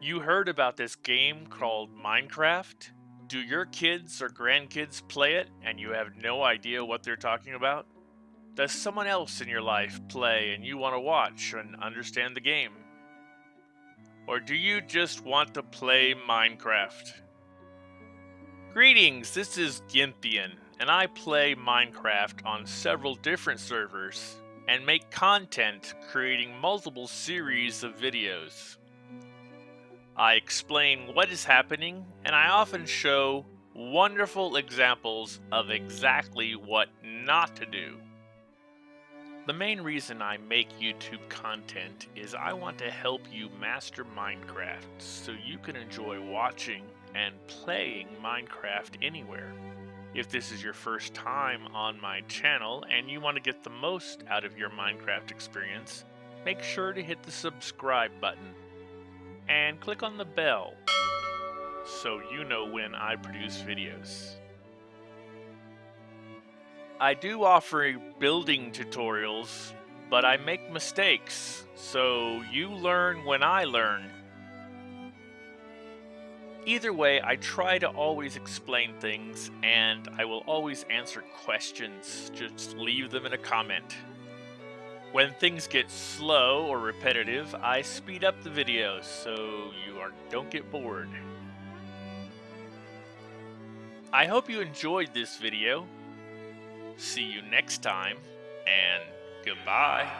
You heard about this game called Minecraft? Do your kids or grandkids play it and you have no idea what they're talking about? Does someone else in your life play and you want to watch and understand the game? Or do you just want to play Minecraft? Greetings, this is Gynthian, and I play Minecraft on several different servers and make content creating multiple series of videos. I explain what is happening, and I often show wonderful examples of exactly what not to do. The main reason I make YouTube content is I want to help you master Minecraft so you can enjoy watching and playing Minecraft anywhere. If this is your first time on my channel and you want to get the most out of your Minecraft experience, make sure to hit the subscribe button and click on the bell so you know when I produce videos. I do offer building tutorials, but I make mistakes, so you learn when I learn. Either way, I try to always explain things, and I will always answer questions. Just leave them in a comment. When things get slow or repetitive, I speed up the videos so you are, don't get bored. I hope you enjoyed this video. See you next time, and goodbye.